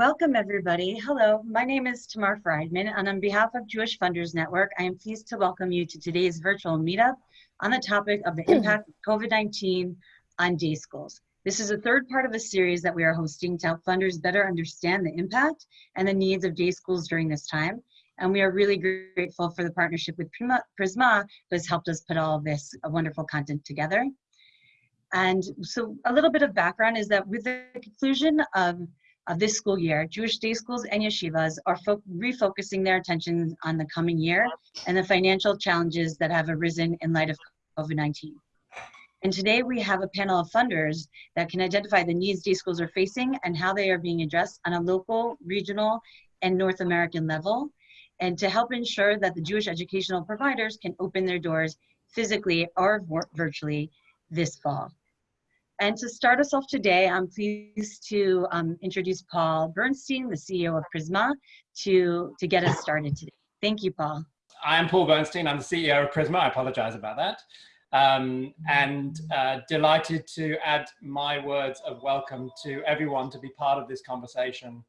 Welcome everybody. Hello, my name is Tamar Friedman and on behalf of Jewish Funders Network, I am pleased to welcome you to today's virtual meetup on the topic of the impact of COVID-19 on day schools. This is a third part of a series that we are hosting to help funders better understand the impact and the needs of day schools during this time. And we are really grateful for the partnership with Prizmah, who has helped us put all this uh, wonderful content together. And so a little bit of background is that with the conclusion of of this school year, Jewish day schools and yeshivas are refocusing their attention on the coming year and the financial challenges that have arisen in light of COVID-19. And today we have a panel of funders that can identify the needs day schools are facing and how they are being addressed on a local, regional, and North American level, and to help ensure that the Jewish educational providers can open their doors physically or virtually this fall. And to start us off today, I'm pleased to um, introduce Paul Bernstein, the CEO of Prizmah, to, to get us started today. Thank you, Paul. I'm Paul Bernstein. I'm the CEO of Prizmah. I apologize about that. Um, and uh, delighted to add my words of welcome to everyone to be part of this conversation.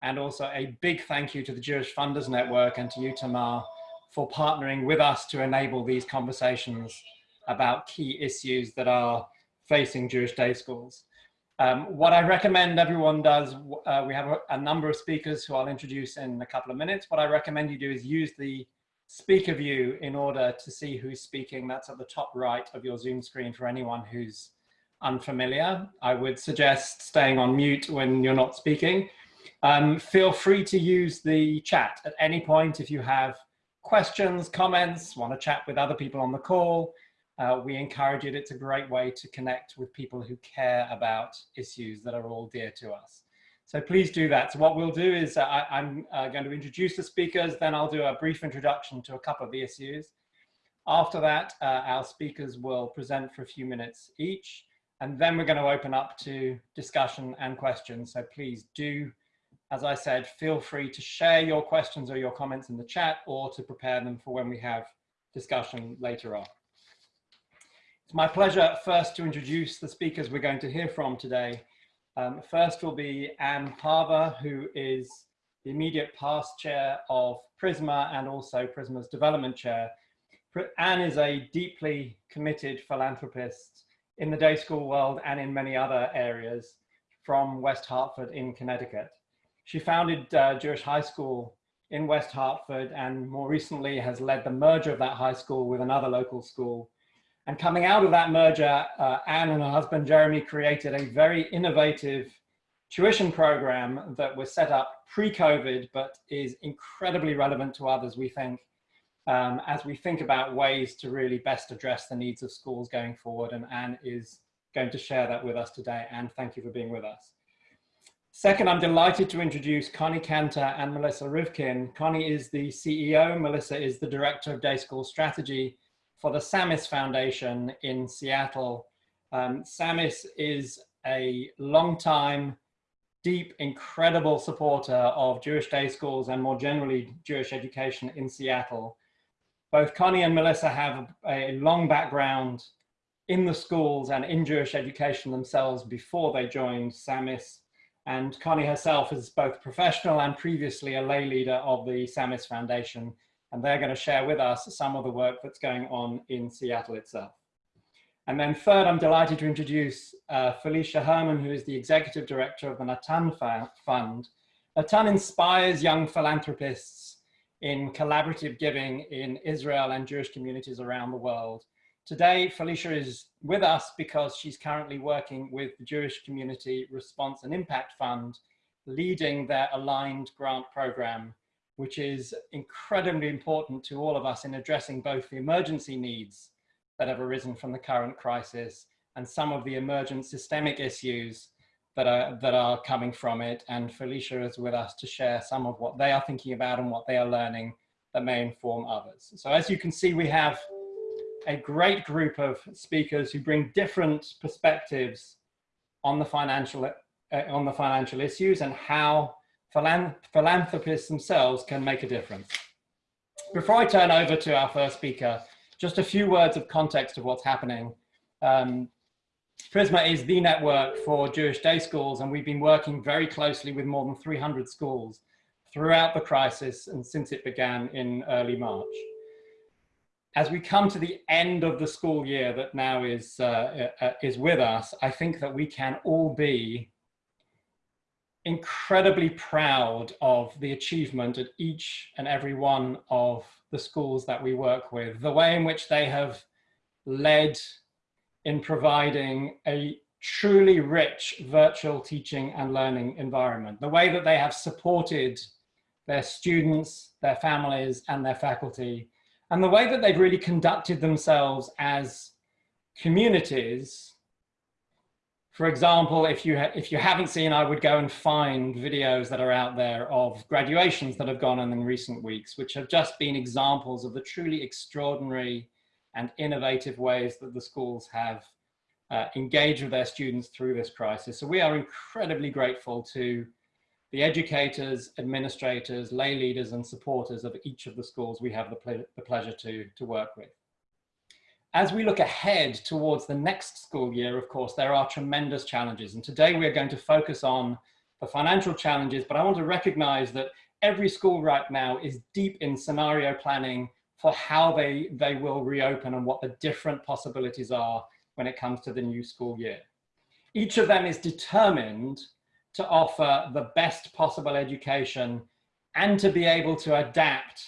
And also a big thank you to the Jewish Funders Network and to you, Tamar, for partnering with us to enable these conversations about key issues that are facing Jewish day schools. Um, what I recommend everyone does, uh, we have a, a, number of speakers who I'll introduce in a couple of minutes. What I recommend you do is use the speaker view in order to see who's speaking. That's at the top right of your Zoom screen for anyone who's unfamiliar. I would suggest staying on mute when you're not speaking. Um, feel free to use the chat at any point if you have questions, comments, want to chat with other people on the call uh, we encourage it. It's a great way to connect with people who care about issues that are all dear to us. So please do that. So what we'll do is uh, I, am uh, going to introduce the speakers, then I'll do a brief introduction to a couple of the issues. After that, uh, our speakers will present for a few minutes each, and then we're going to open up to discussion and questions. So please do, as I said, feel free to share your questions or your comments in the chat or to prepare them for when we have discussion later on. It's my pleasure first to introduce the speakers we're going to hear from today. Um, first will be Anne Pava, who is the immediate past chair of Prizmah and also Prizmah's development chair. Anne is a deeply committed philanthropist in the day school world and in many other areas from West Hartford in Connecticut. She founded uh, Jewish High School in West Hartford and more recently has led the merger of that high school with another local school and coming out of that merger, uh, Anne and her husband Jeremy created a very innovative tuition program that was set up pre-COVID, but is incredibly relevant to others, we think, um, as we think about ways to really best address the needs of schools going forward. And Anne is going to share that with us today. Anne, thank you for being with us. Second, I'm delighted to introduce Connie Cantor and Melissa Rivkin. Connie is the CEO, Melissa is the Director of Day School Strategy for the SAMIS Foundation in Seattle. Um, SAMIS is a long-time, deep, incredible supporter of Jewish day schools and more generally Jewish education in Seattle. Both Connie and Melissa have a long background in the schools and in Jewish education themselves before they joined SAMIS. And Connie herself is both professional and previously a lay leader of the SAMIS Foundation and they're going to share with us some of the work that's going on in Seattle itself. And then third, I'm delighted to introduce uh, Felicia Herman, who is the Executive Director of the Natan Fund. Natan inspires young philanthropists in collaborative giving in Israel and Jewish communities around the world. Today, Felicia is with us because she's currently working with the Jewish Community Response and Impact Fund, leading their aligned grant program which is incredibly important to all of us in addressing both the emergency needs that have arisen from the current crisis and some of the emergent systemic issues that are, that are coming from it. And Felicia is with us to share some of what they are thinking about and what they are learning that may inform others. So as you can see, we have a great group of speakers who bring different perspectives on the financial, uh, on the financial issues and how philanthropists themselves can make a difference. Before I turn over to our first speaker, just a few words of context of what's happening. Um, Prizmah is the network for Jewish day schools, and we've been working very closely with more than 300 schools throughout the crisis and since it began in early March. As we come to the end of the school year that now is, uh, uh, is with us, I think that we can all be incredibly proud of the achievement at each and every one of the schools that we work with, the way in which they have led in providing a truly rich virtual teaching and learning environment, the way that they have supported their students, their families, and their faculty, and the way that they've really conducted themselves as communities. For example, if you, if you haven't seen, I would go and find videos that are out there of graduations that have gone on in recent weeks, which have just been examples of the truly extraordinary and innovative ways that the schools have uh, engaged with their students through this crisis. So we are incredibly grateful to the educators, administrators, lay leaders and supporters of each of the schools we have the, ple the pleasure to, to work with. As we look ahead towards the next school year, of course, there are tremendous challenges. And today we're going to focus on the financial challenges, but I want to recognize that every school right now is deep in scenario planning for how they, they will reopen and what the different possibilities are when it comes to the new school year. Each of them is determined to offer the best possible education and to be able to adapt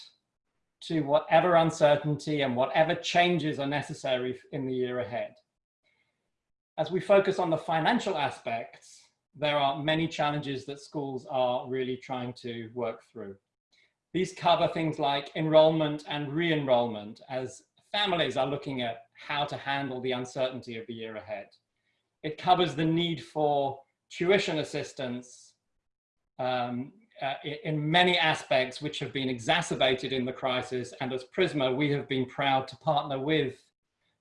to whatever uncertainty and whatever changes are necessary in the year ahead. As we focus on the financial aspects, there are many challenges that schools are really trying to work through. These cover things like enrollment and re-enrollment as families are looking at how to handle the uncertainty of the year ahead. It covers the need for tuition assistance um, uh, in many aspects which have been exacerbated in the crisis. And as Prizmah, we have been proud to partner with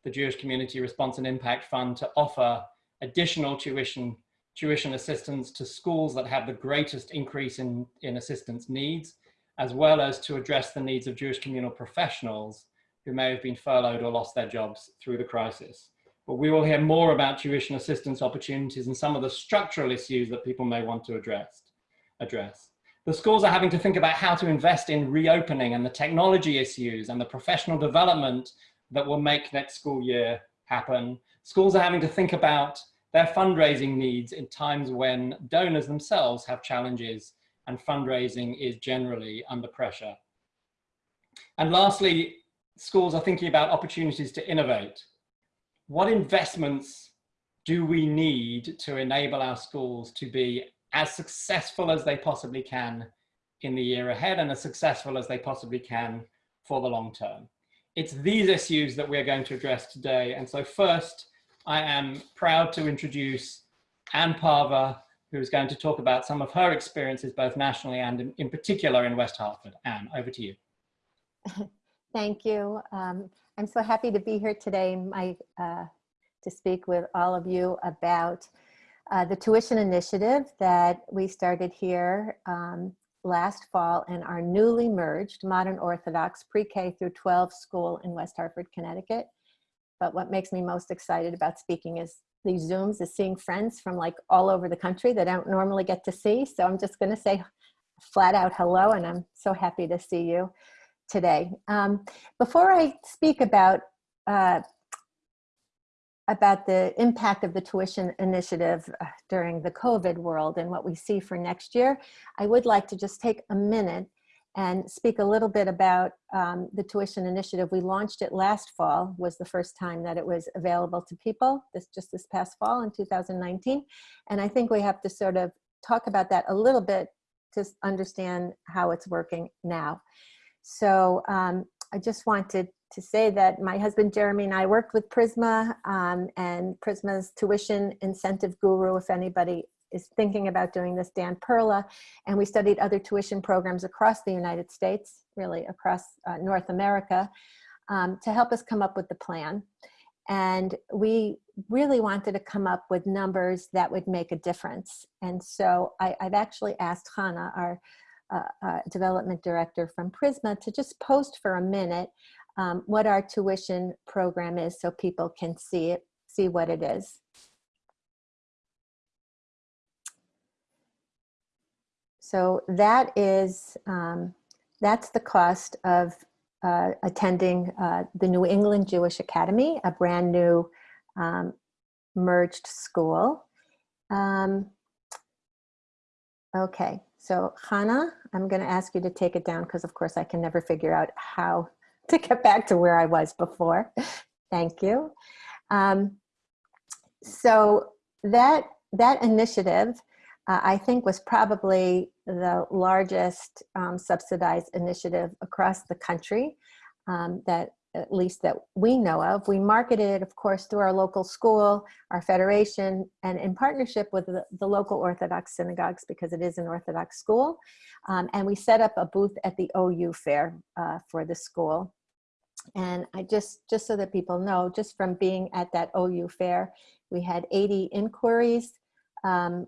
the Jewish Community Response and Impact Fund to offer additional tuition, tuition assistance to schools that have the greatest increase in, in assistance needs as well as to address the needs of Jewish communal professionals who may have been furloughed or lost their jobs through the crisis. But we will hear more about tuition assistance opportunities and some of the structural issues that people may want to address. address. The schools are having to think about how to invest in reopening and the technology issues and the professional development that will make next school year happen. Schools are having to think about their fundraising needs in times when donors themselves have challenges and fundraising is generally under pressure. And lastly, schools are thinking about opportunities to innovate. What investments do we need to enable our schools to be as successful as they possibly can in the year ahead and as successful as they possibly can for the long term? It's these issues that we're going to address today. And so first, I am proud to introduce Anne Pava, who's going to talk about some of her experiences, both nationally and in, in particular in West Hartford. Anne, over to you. Thank you. Um, I'm so happy to be here today my, uh, to speak with all of you about uh, the tuition initiative that we started here um, last fall in our newly merged modern Orthodox pre-K through 12 school in West Hartford, Connecticut. But what makes me most excited about speaking is these Zooms is seeing friends from like all over the country that I don't normally get to see. So I'm just gonna say flat out hello and I'm so happy to see you today. Um, before I speak about uh, about the impact of the tuition initiative uh, during the COVID world and what we see for next year, I would like to just take a minute and speak a little bit about um, the tuition initiative. We launched it last fall, was the first time that it was available to people, this just this past fall in 2019. And I think we have to sort of talk about that a little bit to understand how it's working now. So um, I just wanted to say that my husband Jeremy and I worked with Prizmah um, and Prizmah's tuition incentive guru, if anybody is thinking about doing this, Dan Perla, and we studied other tuition programs across the United States, really across uh, North America, um, to help us come up with the plan. And we really wanted to come up with numbers that would make a difference. And so I, have actually asked Hannah, our uh, uh, development director from Prizmah, to just post for a minute um, what our tuition program is so people can see it, see what it is. So that is, um, that's the cost of uh, attending uh, the New England Jewish Academy, a brand new um, merged school. Um, okay, so Hannah, I'm gonna ask you to take it down because of course I can never figure out how to get back to where I was before. Thank you. Um, so that that initiative, uh, I think, was probably the largest um, subsidized initiative across the country um, that at least that we know of. We marketed it, of course, through our local school, our federation, and in partnership with the, the local Orthodox synagogues because it is an Orthodox school. Um, and we set up a booth at the OU fair uh, for the school. And I just, just so that people know, just from being at that OU fair, we had 80 inquiries, um,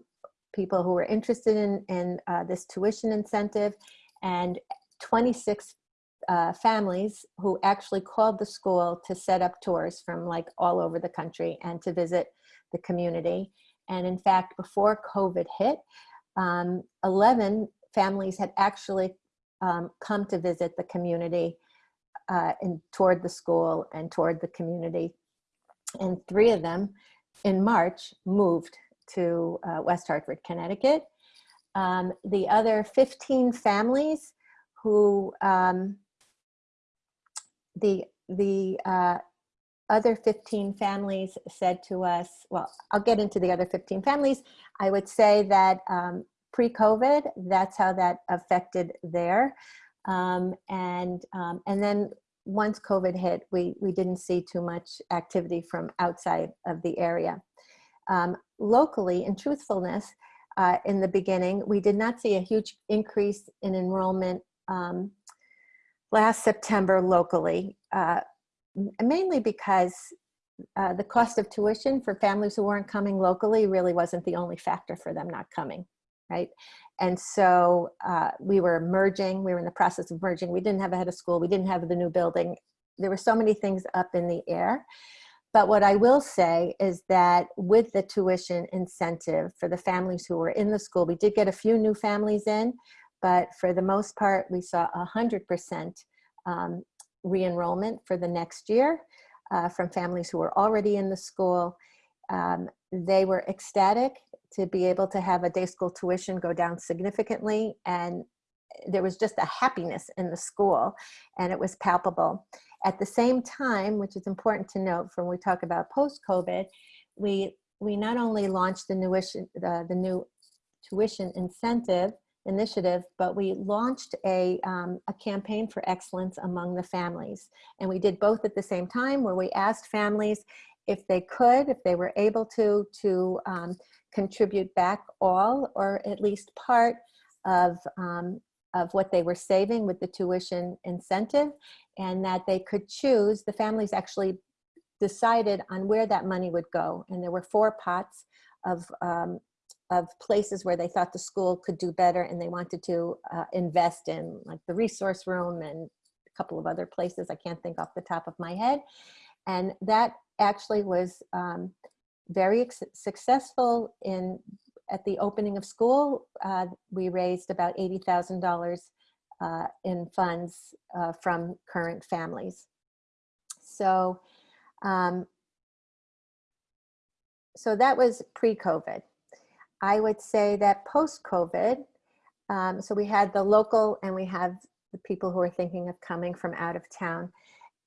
people who were interested in, in uh, this tuition incentive, and 26 uh, families who actually called the school to set up tours from like all over the country and to visit the community. And in fact, before COVID hit, um, 11 families had actually um, come to visit the community uh, and toward the school and toward the community. And three of them in March moved to uh, West Hartford, Connecticut. Um, the other 15 families who um, the the uh, other 15 families said to us, well, I'll get into the other 15 families. I would say that um, pre-COVID, that's how that affected there. Um, and, um, and then once COVID hit, we, we didn't see too much activity from outside of the area. Um, locally, in truthfulness, uh, in the beginning, we did not see a huge increase in enrollment um, last September locally, uh, mainly because uh, the cost of tuition for families who weren't coming locally really wasn't the only factor for them not coming, right? And so uh, we were merging, we were in the process of merging. We didn't have a head of school, we didn't have the new building. There were so many things up in the air. But what I will say is that with the tuition incentive for the families who were in the school, we did get a few new families in, but for the most part, we saw 100% um, re-enrollment for the next year uh, from families who were already in the school. Um, they were ecstatic to be able to have a day school tuition go down significantly and there was just a happiness in the school and it was palpable. At the same time, which is important to note when we talk about post-COVID, we, we not only launched the, newish, the, the new tuition incentive, initiative, but we launched a, um, a campaign for excellence among the families. And we did both at the same time where we asked families if they could, if they were able to, to um, contribute back all or at least part of, um, of what they were saving with the tuition incentive and that they could choose, the families actually decided on where that money would go. And there were four pots of um, of places where they thought the school could do better and they wanted to uh, invest in like the resource room and a couple of other places I can't think off the top of my head. And that actually was um, very successful in at the opening of school. Uh, we raised about $80,000 uh, in funds uh, from current families. So, um, so that was pre-COVID. I would say that post-COVID, um, so we had the local and we have the people who are thinking of coming from out of town.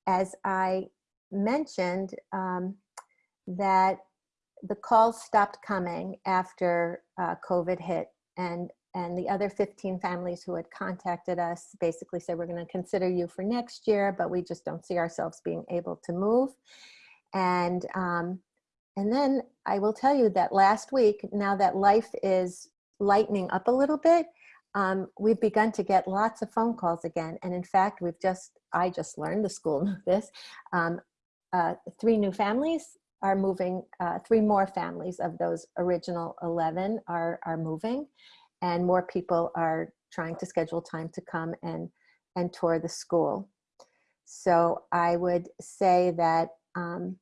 As I mentioned, um, that the calls stopped coming after uh, COVID hit and and the other 15 families who had contacted us basically said, we're gonna consider you for next year, but we just don't see ourselves being able to move. And um, and then I will tell you that last week, now that life is lightening up a little bit, um, we've begun to get lots of phone calls again. And in fact, we've just, I just learned, the school knew this, um, uh, three new families are moving, uh, three more families of those original 11 are, are moving and more people are trying to schedule time to come and, and tour the school. So I would say that um,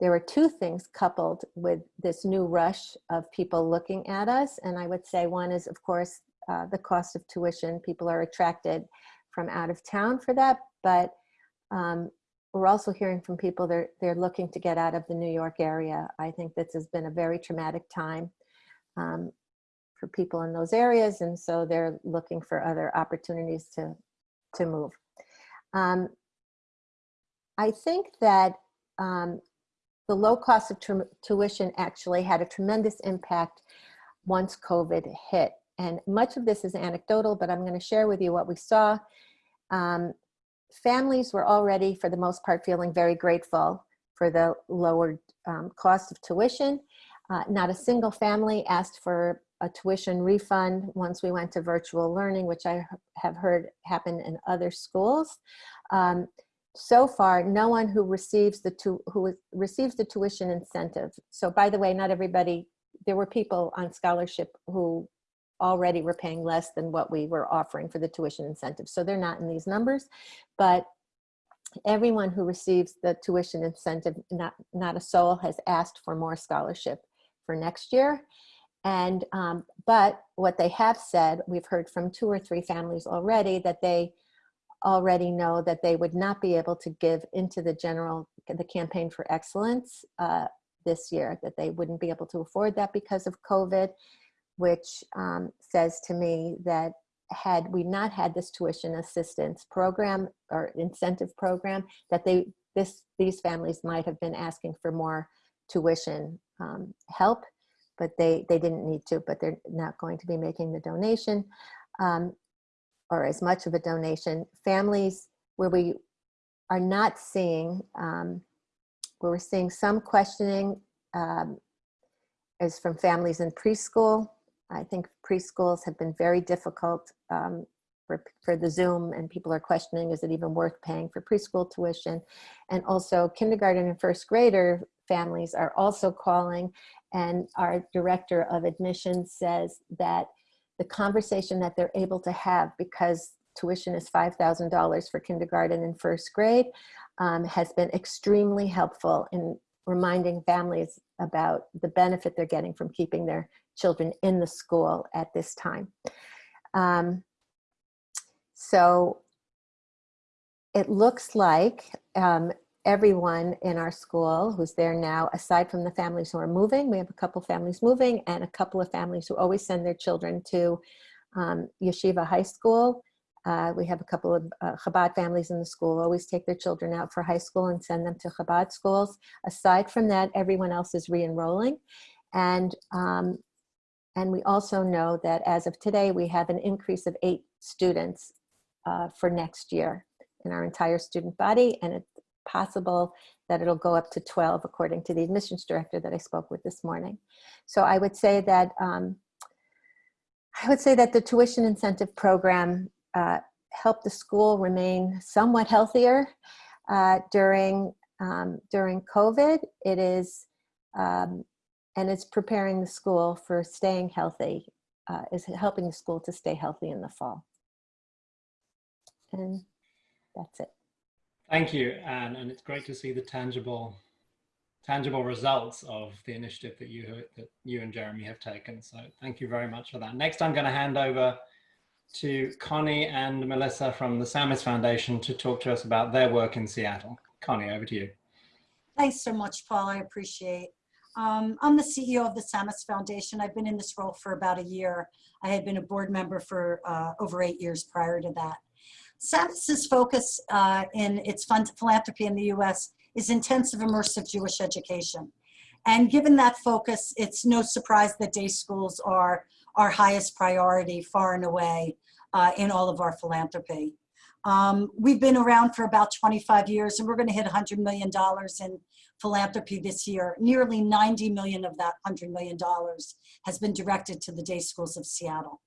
there were two things coupled with this new rush of people looking at us. And I would say one is, of course, uh, the cost of tuition. People are attracted from out of town for that, but um, we're also hearing from people they're, they're looking to get out of the New York area. I think this has been a very traumatic time um, for people in those areas, and so they're looking for other opportunities to, to move. Um, I think that um, the low cost of tuition actually had a tremendous impact once COVID hit. And much of this is anecdotal, but I'm going to share with you what we saw. Um, families were already, for the most part, feeling very grateful for the lowered um, cost of tuition. Uh, not a single family asked for a tuition refund once we went to virtual learning, which I have heard happen in other schools. Um, so far, no one who receives the tu who receives the tuition incentive. So by the way, not everybody, there were people on scholarship who already were paying less than what we were offering for the tuition incentive. So they're not in these numbers, but everyone who receives the tuition incentive, not, not a soul has asked for more scholarship for next year. And, um, but what they have said, we've heard from two or three families already that they already know that they would not be able to give into the general, the campaign for excellence uh, this year, that they wouldn't be able to afford that because of COVID, which um, says to me that had we not had this tuition assistance program or incentive program, that they this these families might have been asking for more tuition um, help, but they they didn't need to. But they're not going to be making the donation um, or as much of a donation. Families where we are not seeing um, where we're seeing some questioning um, is from families in preschool I think preschools have been very difficult um, for, for the Zoom and people are questioning, is it even worth paying for preschool tuition? And also kindergarten and first grader families are also calling and our director of admissions says that the conversation that they're able to have because tuition is $5,000 for kindergarten and first grade um, has been extremely helpful in reminding families about the benefit they're getting from keeping their children in the school at this time. Um, so it looks like um, everyone in our school who's there now, aside from the families who are moving, we have a couple families moving and a couple of families who always send their children to um, Yeshiva High School. Uh, we have a couple of uh, Chabad families in the school, always take their children out for high school and send them to Chabad schools. Aside from that, everyone else is re-enrolling. And um, and we also know that as of today, we have an increase of eight students uh, for next year in our entire student body. And it's possible that it'll go up to 12 according to the admissions director that I spoke with this morning. So I would say that um, I would say that the tuition incentive program uh, helped the school remain somewhat healthier uh, during um, during COVID. It is um, and it's preparing the school for staying healthy, uh, is helping the school to stay healthy in the fall. And that's it. Thank you, Anne, and it's great to see the tangible tangible results of the initiative that you that you and Jeremy have taken. So thank you very much for that. Next, I'm going to hand over to Connie and Melissa from the Samis Foundation to talk to us about their work in Seattle. Connie, over to you. Thanks so much, Paul. I appreciate um, I'm the CEO of the Samis Foundation. I've been in this role for about a year. I had been a board member for uh, over eight years prior to that. Samis's focus uh, in its fund philanthropy in the US is intensive immersive Jewish education. And given that focus, it's no surprise that day schools are our highest priority far and away uh, in all of our philanthropy. Um, we've been around for about 25 years and we're gonna hit $100 million in philanthropy this year. Nearly 90 million of that $100 million has been directed to the day schools of Seattle.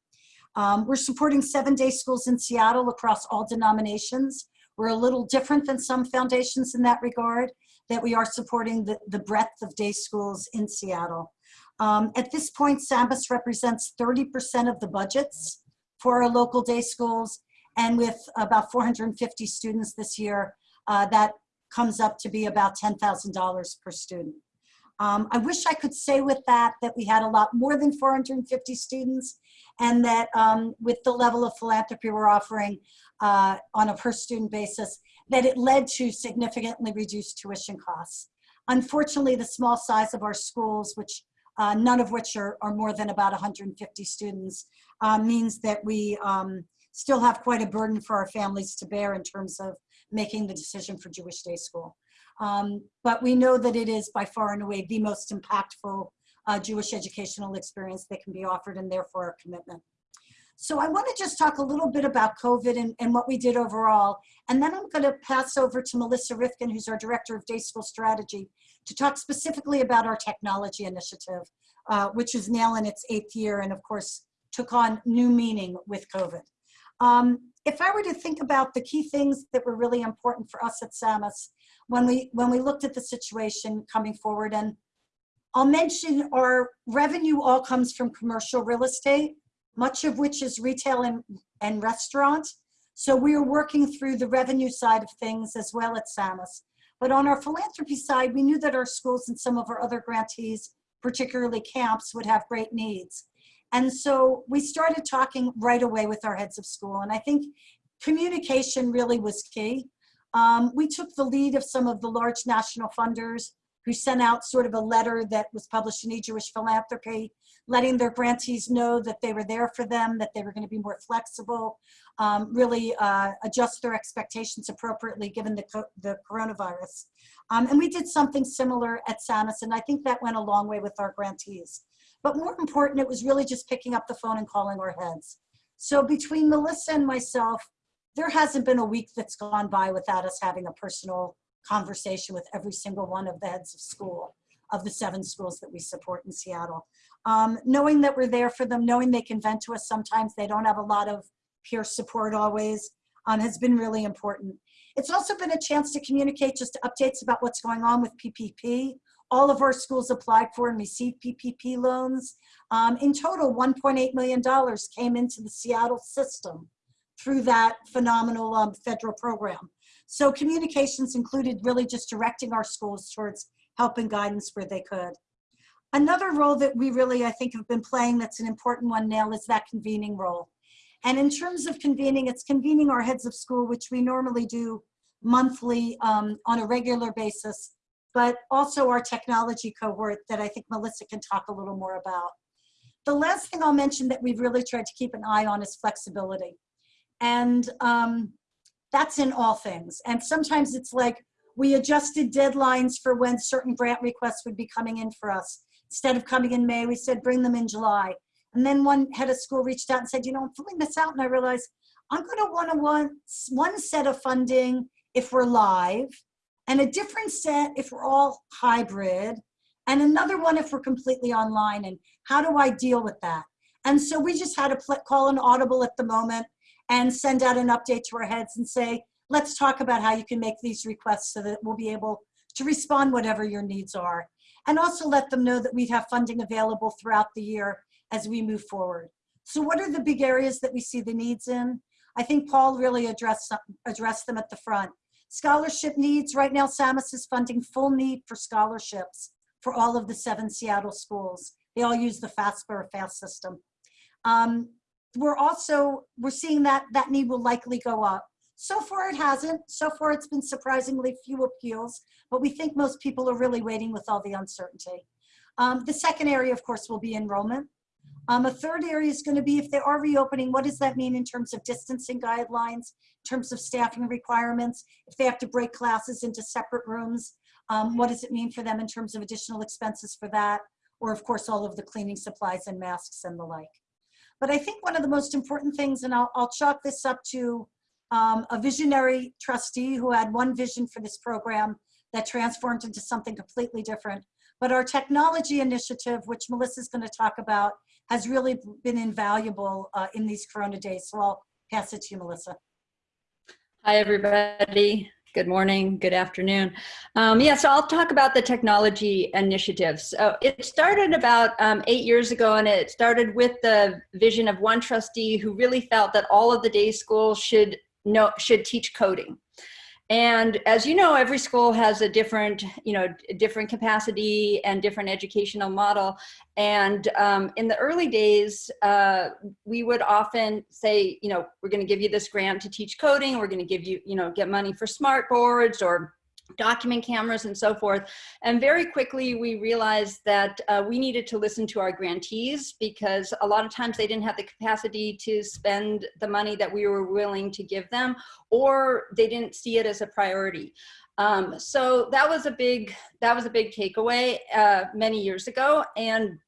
Um, we're supporting seven day schools in Seattle across all denominations. We're a little different than some foundations in that regard, that we are supporting the, the breadth of day schools in Seattle. Um, at this point, SAMIS represents 30% of the budgets for our local day schools. And with about 450 students this year, uh, that comes up to be about $10,000 per student. Um, I wish I could say with that that we had a lot more than 450 students and that um, with the level of philanthropy we're offering uh, on a per student basis, that it led to significantly reduced tuition costs. Unfortunately, the small size of our schools, which uh, none of which are, are, more than about 150 students, uh, means that we um, still have quite a burden for our families to bear in terms of making the decision for Jewish Day School. Um, but we know that it is by far and away the most impactful uh, Jewish educational experience that can be offered and therefore our commitment. So I want to just talk a little bit about COVID and, and what we did overall. And then I'm going to pass over to Melissa Rifkin, who's our Director of Day School Strategy, to talk specifically about our technology initiative, uh, which is now in its eighth year and of course took on new meaning with COVID. Um, if I were to think about the key things that were really important for us at SAMIS when we, when we looked at the situation coming forward, and I'll mention our revenue all comes from commercial real estate, much of which is retail and, and restaurant. So we are working through the revenue side of things as well at SAMIS. But on our philanthropy side, we knew that our schools and some of our other grantees, particularly camps, would have great needs. And so we started talking right away with our heads of school. And I think communication really was key. Um, we took the lead of some of the large national funders who sent out sort of a letter that was published in E-Jewish Philanthropy, letting their grantees know that they were there for them, that they were going to be more flexible, um, really uh, adjust their expectations appropriately given the, co the coronavirus. Um, and we did something similar at SAMIS, and I think that went a long way with our grantees. But more important, it was really just picking up the phone and calling our heads. So between Melissa and myself, there hasn't been a week that's gone by without us having a personal conversation with every single one of the heads of school of the seven schools that we support in Seattle. Um, knowing that we're there for them, knowing they can vent to us sometimes, they don't have a lot of peer support always, um, has been really important. It's also been a chance to communicate just updates about what's going on with PPP. All of our schools applied for and received PPP loans. Um, in total, $1.8 million came into the Seattle system through that phenomenal um, federal program. So communications included really just directing our schools towards help and guidance where they could. Another role that we really, I think, have been playing that's an important one now is that convening role. And in terms of convening, it's convening our heads of school, which we normally do monthly um, on a regular basis, but also our technology cohort that I think Melissa can talk a little more about. The last thing I'll mention that we've really tried to keep an eye on is flexibility. And um, that's in all things. And sometimes it's like we adjusted deadlines for when certain grant requests would be coming in for us. Instead of coming in May, we said bring them in July. And then one head of school reached out and said, you know, I'm filling this out. And I realized I'm going to want to want one set of funding if we're live, and a different set if we're all hybrid, and another one if we're completely online. And how do I deal with that? And so we just had to call an audible at the moment and send out an update to our heads and say, let's talk about how you can make these requests so that we'll be able to respond whatever your needs are. And also let them know that we'd have funding available throughout the year as we move forward. So what are the big areas that we see the needs in? I think Paul really addressed, addressed them at the front. Scholarship needs, right now SAMIS is funding full need for scholarships for all of the seven Seattle schools. They all use the FAFSA or FAST system. Um, we're also, we're seeing that that need will likely go up. So far it hasn't. So far it's been surprisingly few appeals, but we think most people are really waiting with all the uncertainty. Um, the second area, of course, will be enrollment. Um, a third area is going to be if they are reopening, what does that mean in terms of distancing guidelines, in terms of staffing requirements, if they have to break classes into separate rooms, um, what does it mean for them in terms of additional expenses for that, or of course all of the cleaning supplies and masks and the like. But I think one of the most important things, and I'll, I'll chalk this up to um, a visionary trustee who had one vision for this program that transformed into something completely different. But our technology initiative, which Melissa's going to talk about, has really been invaluable uh, in these Corona days. So I'll pass it to you, Melissa. Hi, everybody. Good morning, good afternoon. Um, yeah, so I'll talk about the technology initiatives. So it started about um, eight years ago and it started with the vision of one trustee who really felt that all of the day schools should know, should teach coding. And as you know, every school has a different, you know, different capacity and different educational model. And um, in the early days, uh, we would often say, you know, we're going to give you this grant to teach coding. We're going to give you, you know, get money for smart boards or document cameras and so forth. And very quickly we realized that uh, we needed to listen to our grantees because a lot of times they didn't have the capacity to spend the money that we were willing to give them or they didn't see it as a priority. Um, so that was a big, that was a big takeaway uh, many years ago. And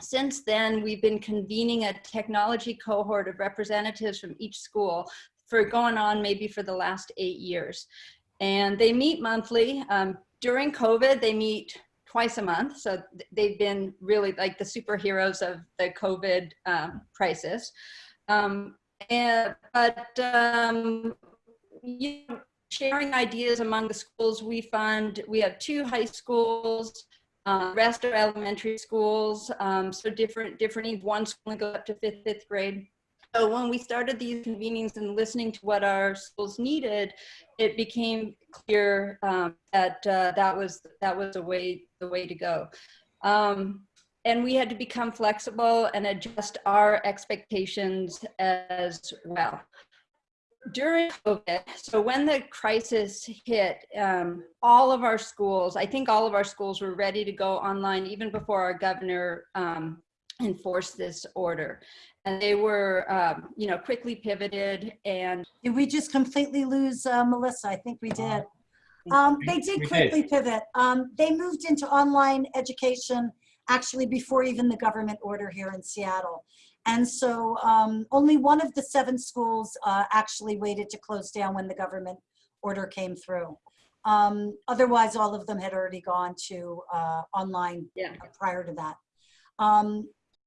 since then, we've been convening a technology cohort of representatives from each school for going on maybe for the last eight years and they meet monthly. Um, during COVID, they meet twice a month. So they've been really like the superheroes of the COVID um, crisis. Um, and, but um, you know, sharing ideas among the schools, we fund, we have two high schools, uh, rest are elementary schools, um, so different, different, one school goes up to fifth, fifth grade. So when we started these convenings and listening to what our schools needed, it became clear um, that uh, that was that was the way the way to go. Um, and we had to become flexible and adjust our expectations as well. During COVID, so when the crisis hit, um, all of our schools, I think all of our schools were ready to go online even before our governor um, enforced this order and they were, um, you know, quickly pivoted and. Did we just completely lose uh, Melissa? I think we did. Um, they did quickly pivot. Um, they moved into online education actually before even the government order here in Seattle. And so um, only one of the seven schools uh, actually waited to close down when the government order came through. Um, otherwise, all of them had already gone to uh, online Yeah. prior to that.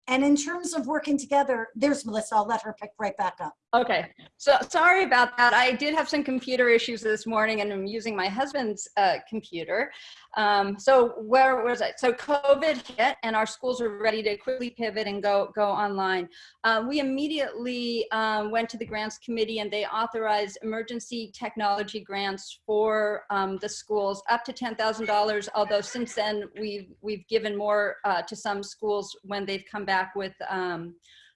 And in terms of working together, there's Melissa. I'll let her pick right back up. Okay, so sorry about that. I did have some computer issues this morning and I'm using my husband's uh, computer. Um, so where was I? So COVID hit and our schools were ready to quickly pivot and go, go online. Uh, we immediately um, went to the grants committee and they authorized emergency technology grants for um, the schools up to $10,000. Although since then we've, we've given more uh, to some schools when they've come back with, um,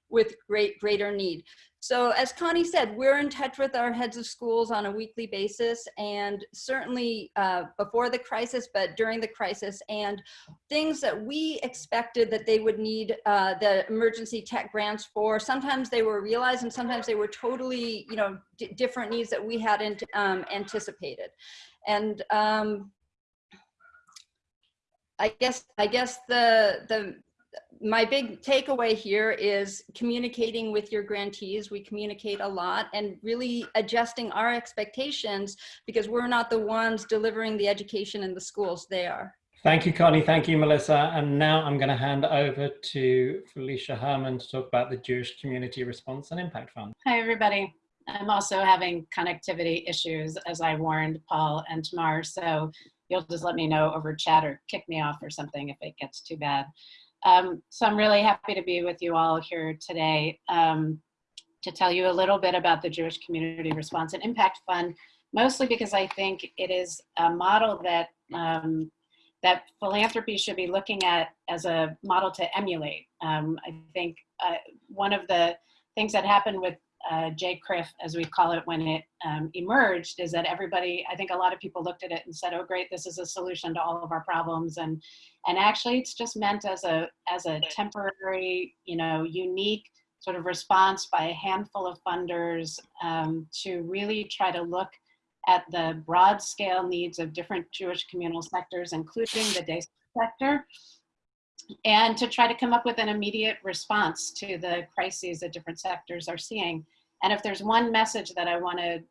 with great, greater need. So as Connie said, we're in touch with our heads of schools on a weekly basis and certainly uh, before the crisis, but during the crisis and things that we expected that they would need uh, the emergency tech grants for. Sometimes they were realized and sometimes they were totally, you know, different needs that we hadn't um, anticipated. And um, I guess, I guess the, the, my big takeaway here is communicating with your grantees. We communicate a lot and really adjusting our expectations because we're not the ones delivering the education in the schools, they are. Thank you, Connie. Thank you, Melissa. And now I'm going to hand over to Felicia Herman to talk about the Jewish Community Response and Impact Fund. Hi, everybody. I'm also having connectivity issues as I warned Paul and Tamar. So you'll just let me know over chat or kick me off or something if it gets too bad. Um, so I'm really happy to be with you all here today um, to tell you a little bit about the Jewish Community Response and Impact Fund, mostly because I think it is a model that um, that philanthropy should be looking at as a model to emulate. Um, I think uh, one of the things that happened with uh, JCRIF, as we call it when it um, emerged, is that everybody, I think a lot of people looked at it and said, oh great, this is a solution to all of our problems. And, and actually it's just meant as a, as a temporary, you know, unique sort of response by a handful of funders um, to really try to look at the broad scale needs of different Jewish communal sectors, including the day sector, and to try to come up with an immediate response to the crises that different sectors are seeing. And if there's one message that I want to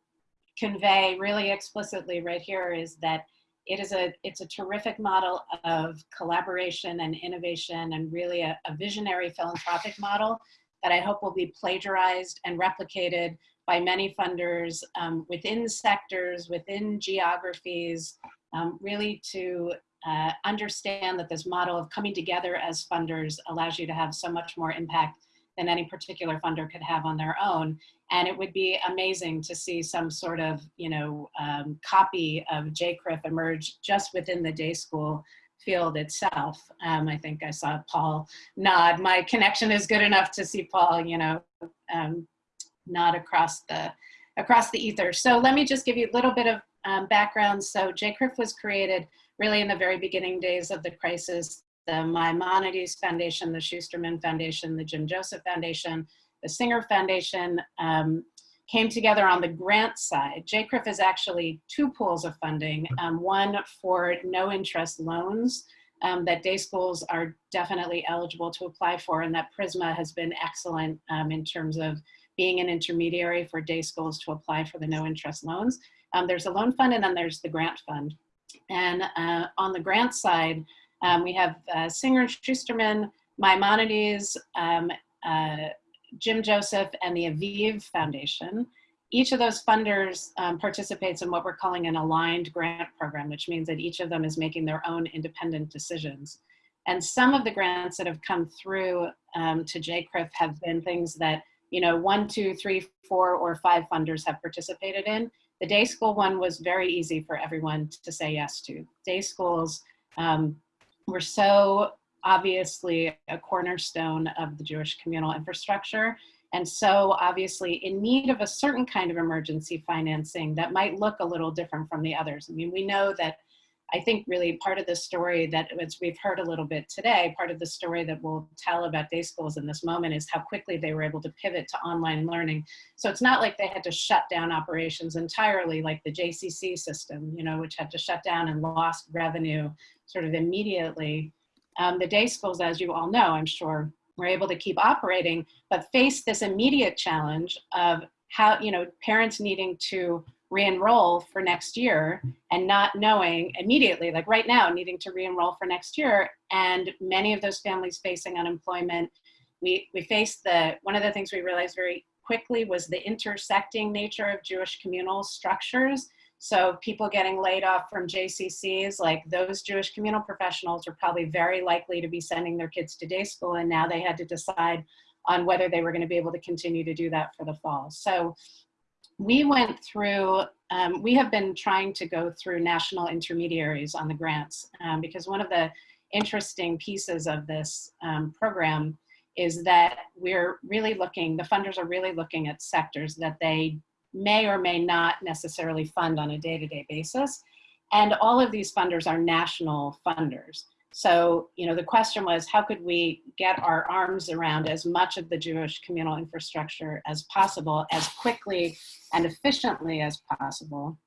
convey really explicitly right here is that it is a it's a terrific model of collaboration and innovation and really a, a visionary philanthropic model that I hope will be plagiarized and replicated by many funders um, within sectors, within geographies, um, really to uh, understand that this model of coming together as funders allows you to have so much more impact than any particular funder could have on their own. And it would be amazing to see some sort of, you know, um, copy of JCRIF emerge just within the day school field itself. Um, I think I saw Paul nod. My connection is good enough to see Paul, you know, um, nod across the across the ether. So let me just give you a little bit of um, background. So JCRIF was created really in the very beginning days of the crisis. The Maimonides Foundation, the Schusterman Foundation, the Jim Joseph Foundation, the Singer Foundation um, came together on the grant side. JCRIF is actually two pools of funding, um, one for no interest loans um, that day schools are definitely eligible to apply for and that Prizmah has been excellent um, in terms of being an intermediary for day schools to apply for the no interest loans. Um, there's a loan fund and then there's the grant fund. And uh, on the grant side, um, we have uh, Singer Schusterman, Maimonides, um, uh, Jim Joseph, and the Aviv Foundation. Each of those funders um, participates in what we're calling an aligned grant program, which means that each of them is making their own independent decisions. And some of the grants that have come through um, to JCRIF have been things that, you know, one, two, three, four, or five funders have participated in. The day school one was very easy for everyone to say yes to. Day schools um, were so obviously a cornerstone of the Jewish communal infrastructure and so obviously in need of a certain kind of emergency financing that might look a little different from the others. I mean, we know that I think really part of the story that as we've heard a little bit today, part of the story that we'll tell about day schools in this moment is how quickly they were able to pivot to online learning. So it's not like they had to shut down operations entirely like the JCC system, you know, which had to shut down and lost revenue sort of immediately. Um, the day schools, as you all know, I'm sure, were able to keep operating, but face this immediate challenge of how, you know, parents needing to re-enroll for next year and not knowing immediately, like right now, needing to re-enroll for next year. And many of those families facing unemployment. We, we faced the, one of the things we realized very quickly was the intersecting nature of Jewish communal structures so people getting laid off from JCCs, like those Jewish communal professionals are probably very likely to be sending their kids to day school and now they had to decide on whether they were gonna be able to continue to do that for the fall. So we went through, um, we have been trying to go through national intermediaries on the grants um, because one of the interesting pieces of this um, program is that we're really looking, the funders are really looking at sectors that they may or may not necessarily fund on a day-to-day -day basis. And all of these funders are national funders. So, you know, the question was, how could we get our arms around as much of the Jewish communal infrastructure as possible, as quickly and efficiently as possible?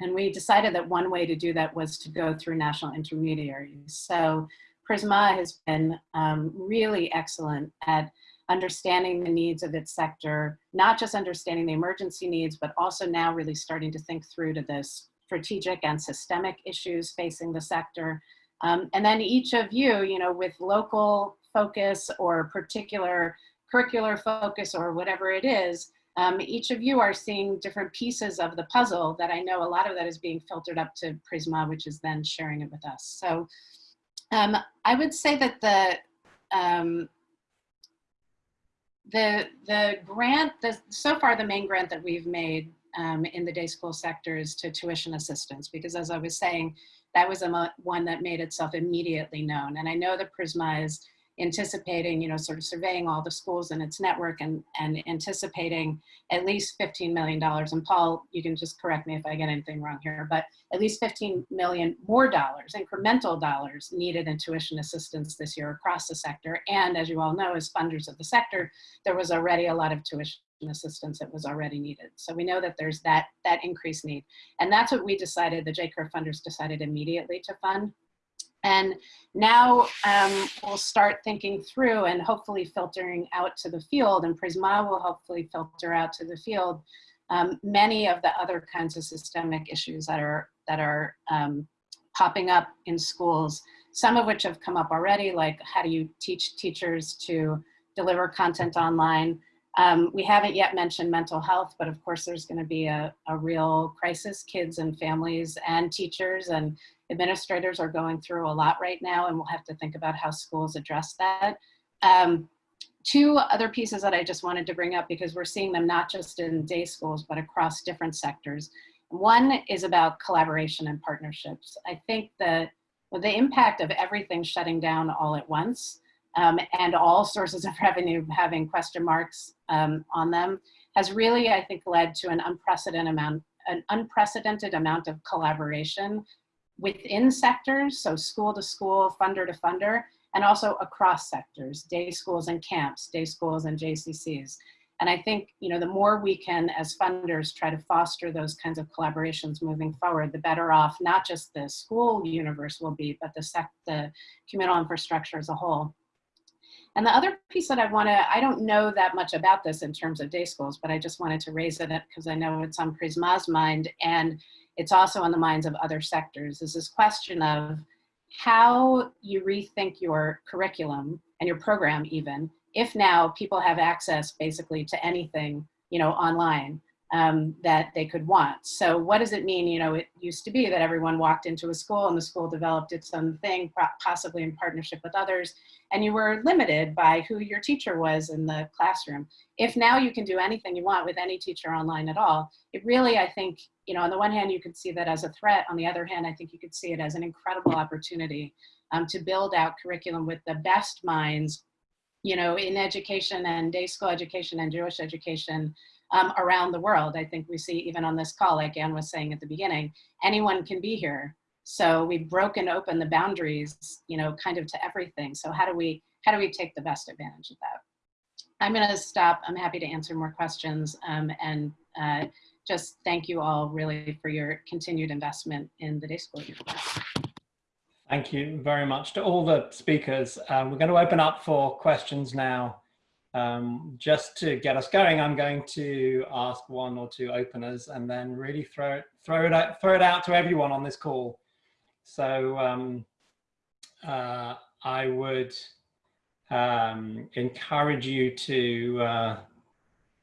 And we decided that one way to do that was to go through national intermediaries. So Prizmah has been um, really excellent at understanding the needs of its sector, not just understanding the emergency needs, but also now really starting to think through to the strategic and systemic issues facing the sector. Um, and then each of you, you know, with local focus or particular curricular focus or whatever it is, um, each of you are seeing different pieces of the puzzle that I know a lot of that is being filtered up to Prizmah, which is then sharing it with us. So um, I would say that the, um, the the grant the so far the main grant that we've made um, in the day school sector is to tuition assistance because as I was saying that was a one that made itself immediately known and I know that Prizmah is anticipating, you know, sort of surveying all the schools in its network and, and anticipating at least $15 million. And Paul, you can just correct me if I get anything wrong here, but at least 15 million more dollars, incremental dollars needed in tuition assistance this year across the sector. And as you all know, as funders of the sector, there was already a lot of tuition assistance that was already needed. So we know that there's that, that increased need. And that's what we decided, the JCRIF funders decided immediately to fund. And now um, we'll start thinking through and hopefully filtering out to the field and Prizmah will hopefully filter out to the field um, many of the other kinds of systemic issues that are, that are um, popping up in schools, some of which have come up already, like how do you teach teachers to deliver content online. Um, we haven't yet mentioned mental health, but of course there's gonna be a, a real crisis, kids and families and teachers and administrators are going through a lot right now and we'll have to think about how schools address that. Um, two other pieces that I just wanted to bring up because we're seeing them not just in day schools, but across different sectors. One is about collaboration and partnerships. I think that the impact of everything shutting down all at once um, and all sources of revenue having question marks um, on them has really, I think, led to an unprecedented amount, an unprecedented amount of collaboration within sectors, so school to school, funder to funder, and also across sectors, day schools and camps, day schools and JCCs. And I think, you know, the more we can, as funders, try to foster those kinds of collaborations moving forward, the better off not just the school universe will be, but the, sec the communal infrastructure as a whole. And the other piece that I want to, I don't know that much about this in terms of day schools, but I just wanted to raise it because I know it's on Prizmah's mind and it's also on the minds of other sectors, is this question of how you rethink your curriculum and your program even, if now people have access basically to anything, you know, online um, that they could want. So what does it mean? You know, it used to be that everyone walked into a school and the school developed its own thing, possibly in partnership with others, and you were limited by who your teacher was in the classroom. If now you can do anything you want with any teacher online at all, it really, I think, you know, on the one hand, you could see that as a threat. On the other hand, I think you could see it as an incredible opportunity um, to build out curriculum with the best minds, you know, in education and day school education and Jewish education um, around the world. I think we see even on this call, like Anne was saying at the beginning, anyone can be here. So we've broken open the boundaries, you know, kind of to everything. So how do we, how do we take the best advantage of that? I'm gonna stop. I'm happy to answer more questions um, and uh, just thank you all really for your continued investment in the day school. Thank you very much to all the speakers. Um, we're going to open up for questions now. Um, just to get us going, I'm going to ask one or two openers and then really throw it, throw it, out, throw it out to everyone on this call. So um, uh, I would um, encourage you to uh,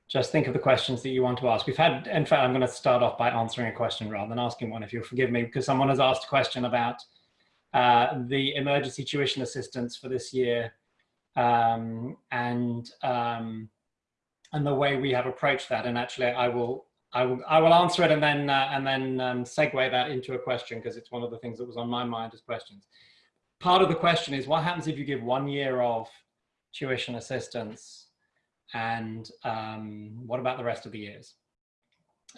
just think of the questions that you want to ask. We've had, in fact, I'm going to start off by answering a question rather than asking one, if you'll forgive me, because someone has asked a question about uh, the emergency tuition assistance for this year um, and um, and the way we have approached that. And actually, I will I will I will answer it and then uh, and then um, segue that into a question because it's one of the things that was on my mind as questions. Part of the question is what happens if you give one year of tuition assistance, and um, what about the rest of the years?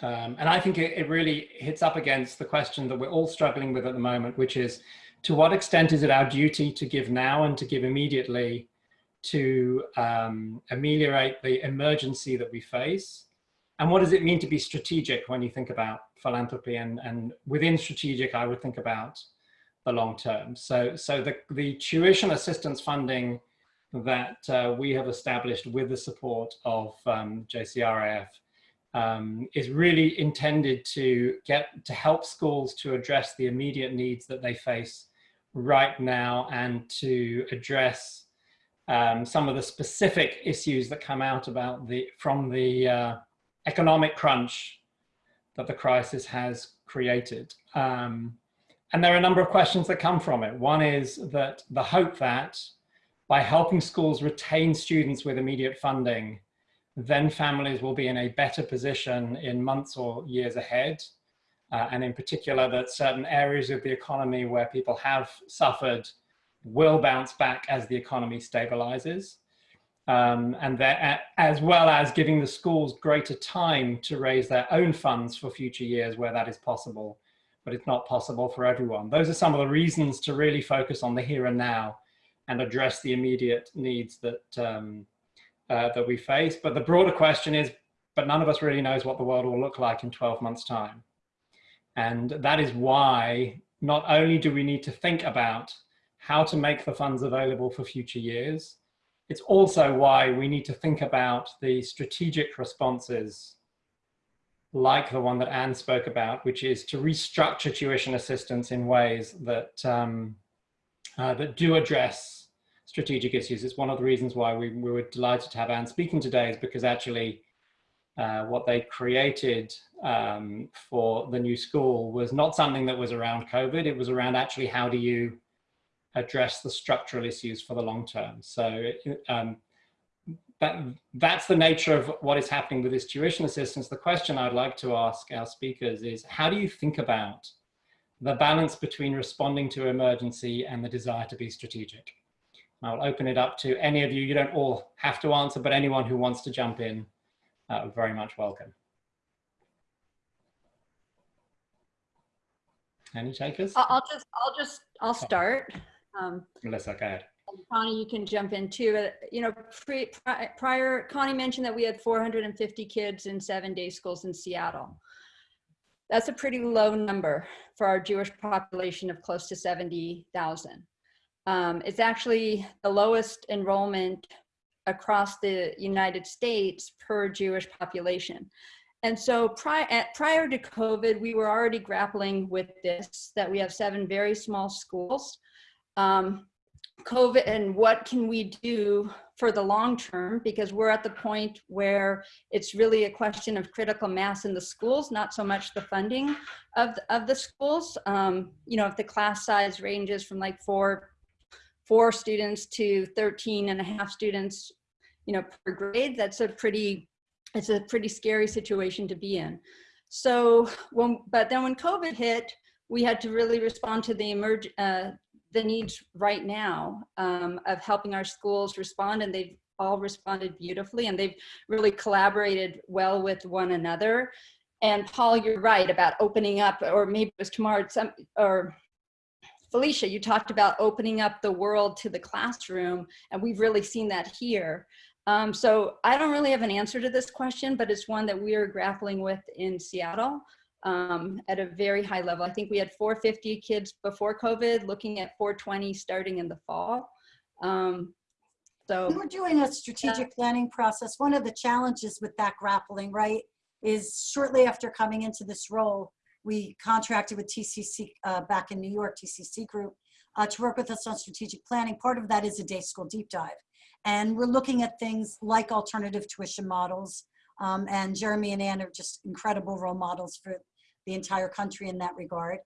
Um, and I think it, it really hits up against the question that we're all struggling with at the moment, which is to what extent is it our duty to give now and to give immediately to um, ameliorate the emergency that we face? And what does it mean to be strategic when you think about philanthropy and, and within strategic, I would think about the long term. So, so the, the tuition assistance funding that uh, we have established with the support of um, JCRIF um, is really intended to get to help schools to address the immediate needs that they face right now and to address um, some of the specific issues that come out about the from the uh, economic crunch that the crisis has created. Um, and there are a number of questions that come from it. One is that the hope that by helping schools retain students with immediate funding, then families will be in a better position in months or years ahead. Uh, and in particular, that certain areas of the economy where people have suffered will bounce back as the economy stabilizes. Um, and that, as well as giving the schools greater time to raise their own funds for future years where that is possible, but it's not possible for everyone. Those are some of the reasons to really focus on the here and now and address the immediate needs that, um, uh, that we face. But the broader question is, but none of us really knows what the world will look like in 12 months time. And that is why not only do we need to think about how to make the funds available for future years. It's also why we need to think about the strategic responses like the one that Anne spoke about, which is to restructure tuition assistance in ways that, um, uh, that do address strategic issues. It's one of the reasons why we, we were delighted to have Anne speaking today is because actually uh, what they created um, for the new school was not something that was around COVID. It was around actually how do you address the structural issues for the long term. So um, that, that's the nature of what is happening with this tuition assistance. The question I'd like to ask our speakers is, how do you think about the balance between responding to emergency and the desire to be strategic? I'll open it up to any of you. You don't all have to answer, but anyone who wants to jump in, uh, very much welcome. Any takers? I'll I'll just, I'll just, I'll start. Um, Melissa, go ahead. Connie, you can jump in too. Uh, You know, pre, pri- prior, Connie mentioned that we had 450 kids in seven day schools in Seattle. That's a pretty low number for our Jewish population of close to 70,000. Um, it's actually the lowest enrollment across the United States per Jewish population. And so prior, at, prior to COVID, we were already grappling with this, that we have seven very small schools. Um, COVID and what can we do for the long term? Because we're at the point where it's really a question of critical mass in the schools, not so much the funding of, the- of the schools. Um, you know, if the class size ranges from like four, four students to 13 and a half students, you know, per grade, that's a pretty, it's a pretty scary situation to be in. So when, but then when COVID hit, we had to really respond to the emerg, uh, the needs right now um, of helping our schools respond and they've all responded beautifully and they've really collaborated well with one another. And paul you're right about opening up or maybe it was tomorrow some or felicia you talked about opening up the world to the classroom and we've really seen that here. Um, so i don't really have an answer to this question but it's one that we are grappling with in seattle um, at a very high level. I think we had 450 kids before COVID, looking at 420 starting in the fall. Um, so were doing a strategic planning process. One of the challenges with that grappling, right, is shortly after coming into this role, we contracted with TCC uh, back in New York, TCC Group, uh, to work with us on strategic planning. Part of that is a day school deep dive. And we're looking at things like alternative tuition models. Um, and Jeremy and Ann are just incredible role models for the entire country in that regard.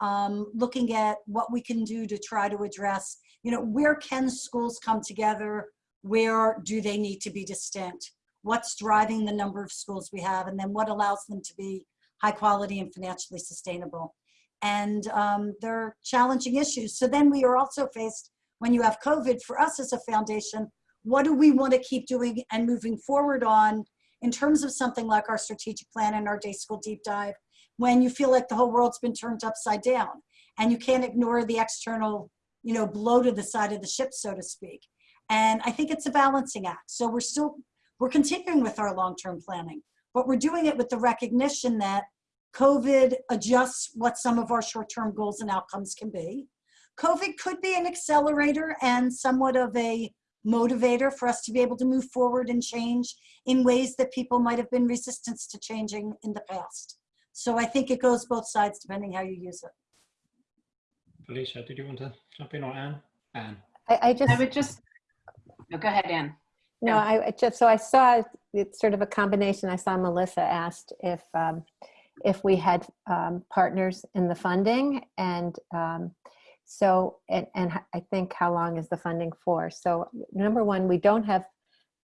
Um, looking at what we can do to try to address, you know, where can schools come together? Where do they need to be distinct? What's driving the number of schools we have? And then what allows them to be high quality and financially sustainable? And um, they're challenging issues. So then we are also faced, when you have COVID, for us as a foundation, what do we want to keep doing and moving forward on in terms of something like our strategic plan and our day school deep dive? When you feel like the whole world's been turned upside down and you can't ignore the external you know blow to the side of the ship so to speak. And i think it's a balancing act. So we're still we're continuing with our long-term planning but we're doing it with the recognition that covid adjusts what some of our short-term goals and outcomes can be. Covid could be an accelerator and somewhat of a motivator for us to be able to move forward and change in ways that people might have been resistant to changing in the past so I think it goes both sides depending how you use it. Felicia, did you want to jump in or Anne? Anne. I, I just, I would just, no, go ahead, Anne. no, I I just, so I saw, it's sort of a combination. I saw Melissa asked if, um, if we had um, partners in the funding and um, so, and, and I think how long is the funding for? So number one, we don't have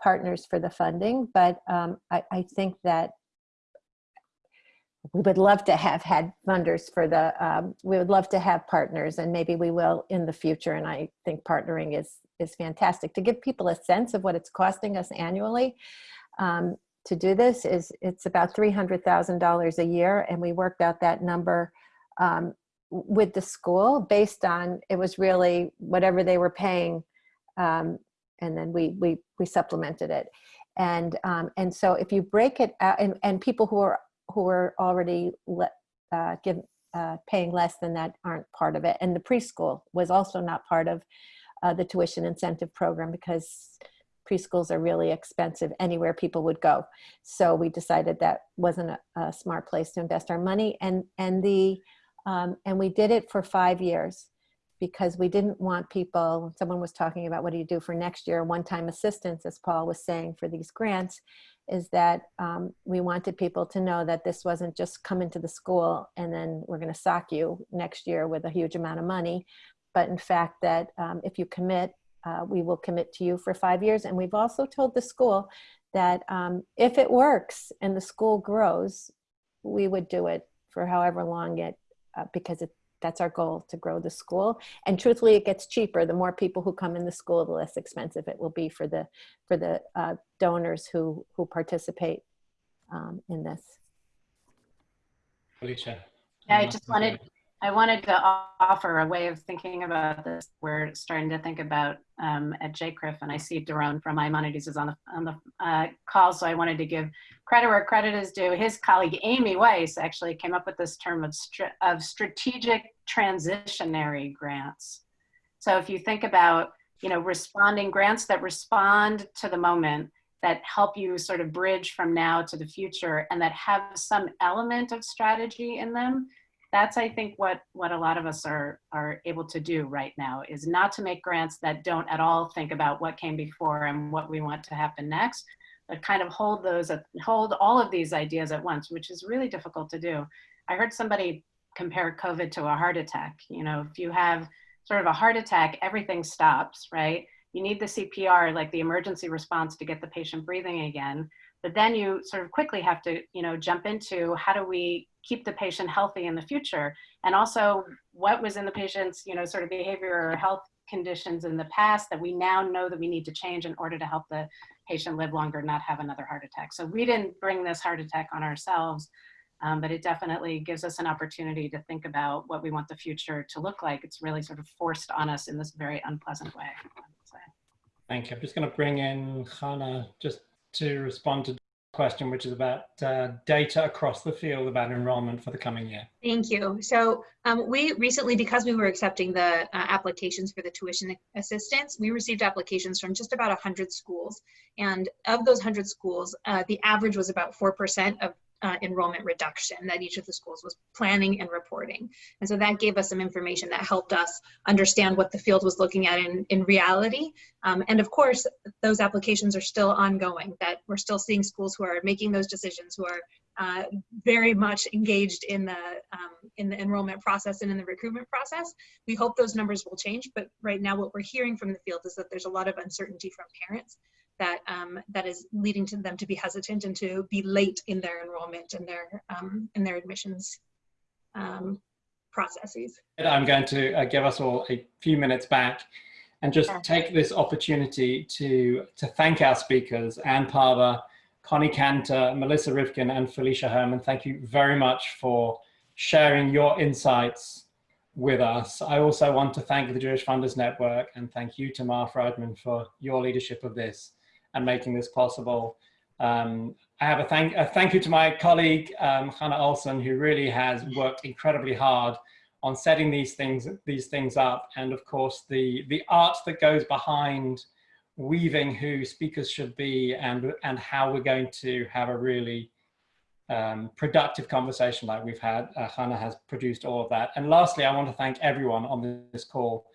partners for the funding, but um, I, I think that we would love to have had funders for the, um, we would love to have partners and maybe we will in the future. And I think partnering is, is fantastic to give people a sense of what it's costing us annually. Um, to do this is it's about $300,000 a year. And we worked out that number um, with the school based on, it was really whatever they were paying. Um, and then we, we, we supplemented it. And, um, and so if you break it out and, and people who are who are already le uh, give, uh, paying less than that aren't part of it. And the preschool was also not part of uh, the tuition incentive program because preschools are really expensive anywhere people would go. So we decided that wasn't a, a smart place to invest our money. And, and, the, um, and we did it for five years because we didn't want people, someone was talking about what do you do for next year, one-time assistance, as Paul was saying for these grants is that um, we wanted people to know that this wasn't just come into the school and then we're going to sock you next year with a huge amount of money, but in fact that um, if you commit uh, we will commit to you for five years. And we've also told the school that um, if it works and the school grows, we would do it for however long it, uh, because it, that's our goal to grow the school. And truthfully, it gets cheaper. The more people who come in the school, the less expensive it will be for the for the uh, donors who who participate um, in this. Felicia. Yeah, I just wanted, I wanted to offer a way of thinking about this. We're starting to think about um, at JCRIF, and I see Daron from Maimonides is on the on the uh, call, so I wanted to give credit where credit is due. His colleague Amy Weiss actually came up with this term of str of strategic transitionary grants. So if you think about, you know, responding grants that respond to the moment that help you sort of bridge from now to the future and that have some element of strategy in them that's i think what what a lot of us are are able to do right now is not to make grants that don't at all think about what came before and what we want to happen next but kind of hold those at hold all of these ideas at once which is really difficult to do i heard somebody compare covid to a heart attack you know if you have sort of a heart attack everything stops right you need the CPR, like the emergency response to get the patient breathing again. But then you sort of quickly have to, you know, jump into how do we keep the patient healthy in the future? And also what was in the patient's, you know, sort of behavior or health conditions in the past that we now know that we need to change in order to help the patient live longer, not have another heart attack. So we didn't bring this heart attack on ourselves, um, but it definitely gives us an opportunity to think about what we want the future to look like. It's really sort of forced on us in this very unpleasant way. Thank you. I'm just going to bring in Hannah just to respond to the question, which is about uh, data across the field about enrollment for the coming year. Thank you. So um, we recently, because we were accepting the uh, applications for the tuition assistance, we received applications from just about 100 schools. And of those 100 schools, uh, the average was about 4% of uh, enrollment reduction that each of the schools was planning and reporting. And so that gave us some information that helped us understand what the field was looking at in, in reality. Um, and of course, those applications are still ongoing, that we're still seeing schools who are making those decisions, who are uh, very much engaged in the, um, in the enrollment process and in the recruitment process. We hope those numbers will change, but right now what we're hearing from the field is that there's a lot of uncertainty from parents that um, that is leading to them to be hesitant and to be late in their enrollment and their um, in their admissions um, processes. I'm going to uh, give us all a few minutes back and just take this opportunity to to thank our speakers, Ann Pava, Connie Kanter, Melissa Rivkin, and Felicia Herman. Thank you very much for sharing your insights with us. I also want to thank the Jewish Funders Network and thank you, Tamar Friedman, for your leadership of this and making this possible. Um, I have a thank, a thank you to my colleague, um, Hannah Olson, who really has worked incredibly hard on setting these things, these things up. And of course, the, the art that goes behind weaving who speakers should be and, and how we're going to have a really um, productive conversation like we've had. Uh, Hannah has produced all of that. And lastly, I want to thank everyone on this call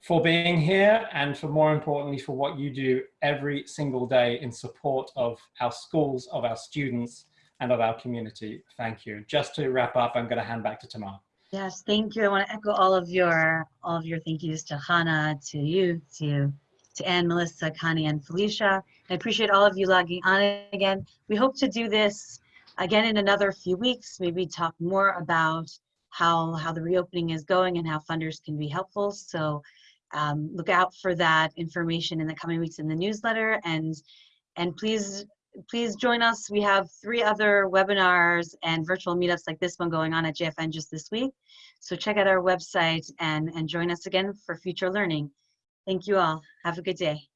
for being here and for more importantly for what you do every single day in support of our schools, of our students and of our community. Thank you. Just to wrap up, I'm going to hand back to Tamar. Yes, thank you. I want to echo all of your all of your thank yous to Hannah, to you, to to Anne, Melissa, Connie, and Felicia. I appreciate all of you logging on again. We hope to do this again in another few weeks, maybe talk more about how how the reopening is going and how funders can be helpful. So um, look out for that information in the coming weeks in the newsletter and and please please join us. We have three other webinars and virtual meetups like this one going on at jfn just this week. So check out our website and and join us again for future learning. Thank you all. Have a good day